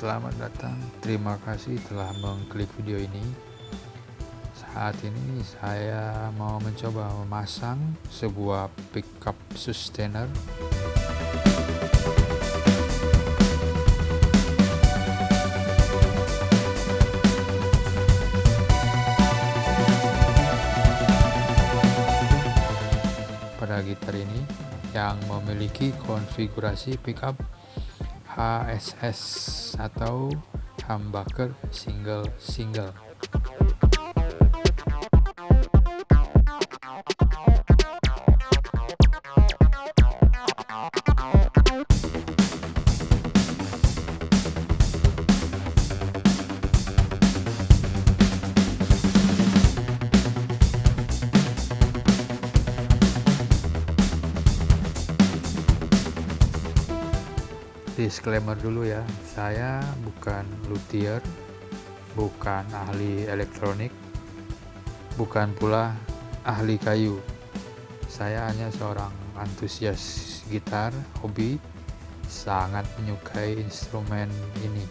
Selamat datang. Terima kasih telah mengklik video ini. Saat ini saya mau mencoba memasang sebuah pickup sustainer. Pada gitar ini yang memiliki konfigurasi pickup HSS atau humbucker single-single. Disclaimer dulu ya. Saya bukan luthier bukan ahli elektronik bukan pula ahli kayu. Saya hanya seorang antusias gitar hobi sangat menyukai instrumen ini.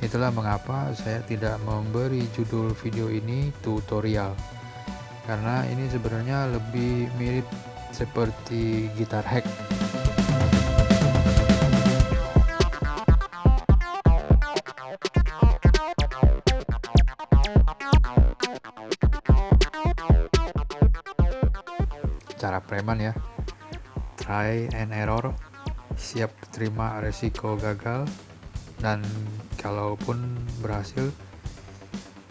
Itulah mengapa saya tidak memberi judul video ini tutorial. Karena ini sebenarnya lebih mirip seperti gitar hack preman ya. Try and error. Siap terima resiko gagal. Dan kalaupun berhasil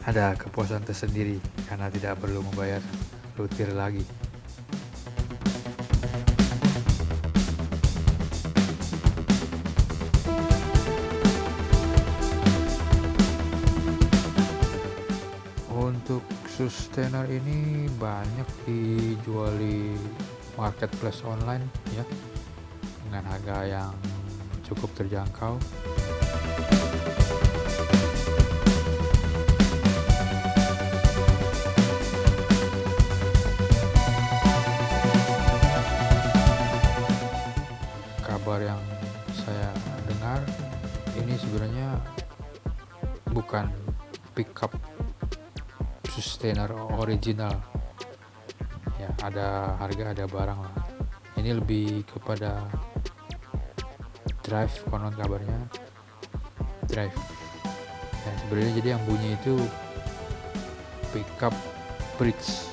ada kepuasan tersendiri karena tidak perlu membayar lutir lagi sustainer ini banyak dijual di marketplace online ya dengan harga yang cukup terjangkau. Kabar yang saya dengar ini sebenarnya bukan pickup sustainer original. Ya ada harga ada barang lah. Ini lebih kepada drive konon kabarnya. Drive. Ya sebenarnya jadi yang bunyi itu pickup bridge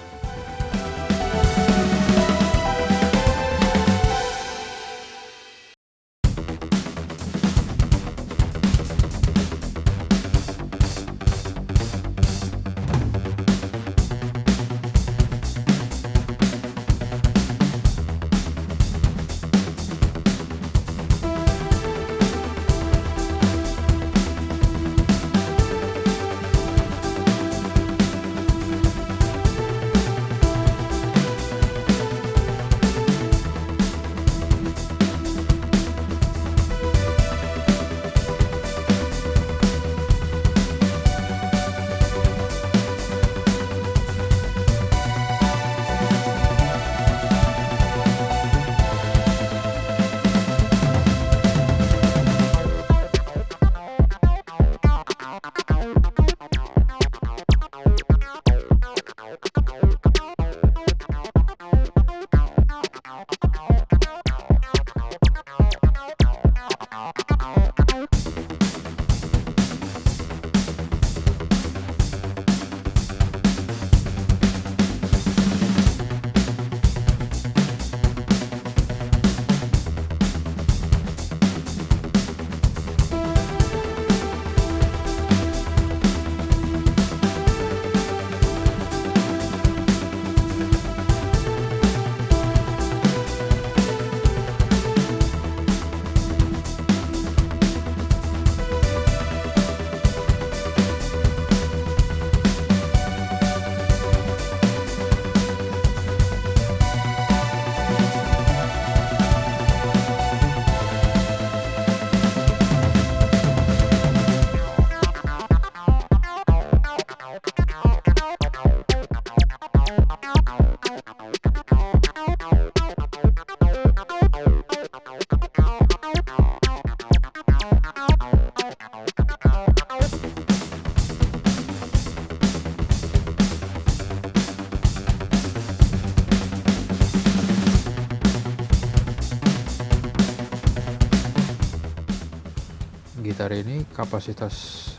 gitar ini kapasitas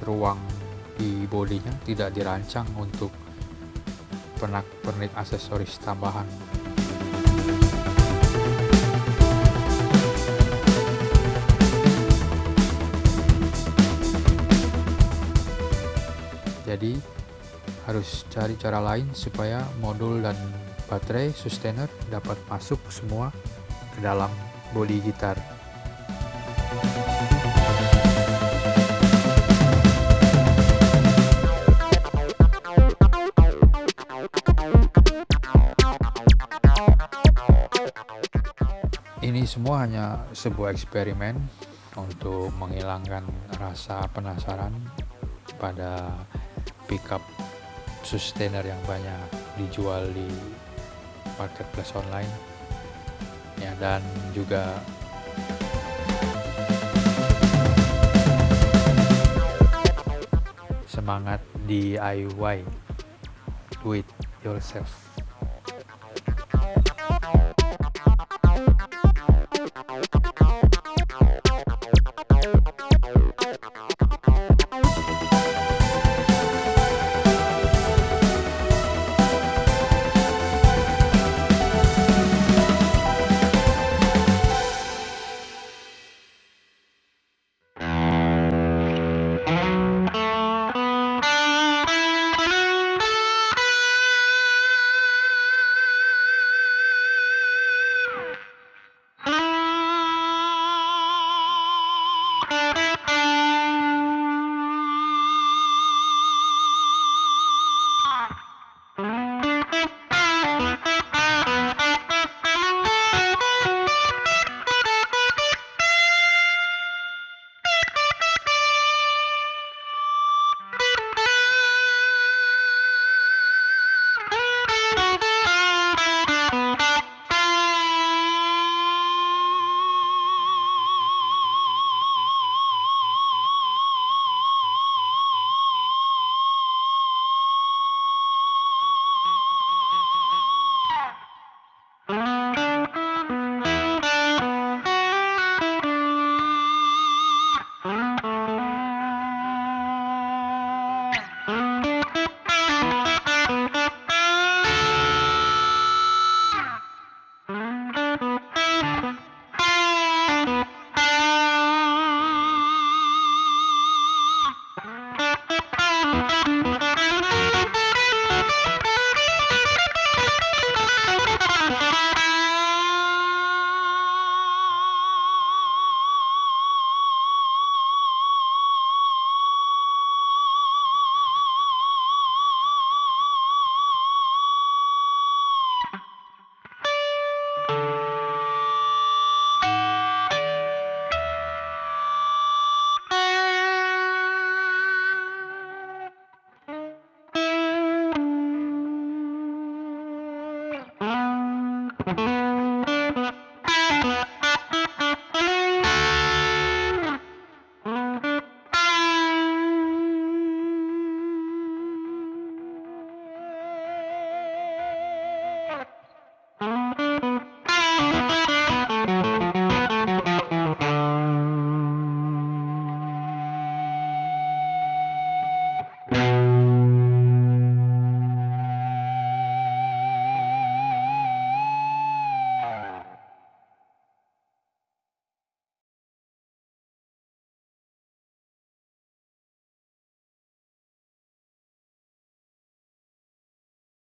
ruang di bodinya tidak dirancang untuk pernak-pernik aksesoris tambahan. Jadi harus cari cara lain supaya modul dan baterai sustainer dapat masuk semua ke dalam bodi gitar ini semua hanya sebuah eksperimen untuk menghilangkan rasa penasaran pada pickup sustainer yang banyak dijual di marketplace online. Ya dan juga semangat DIY do it yourself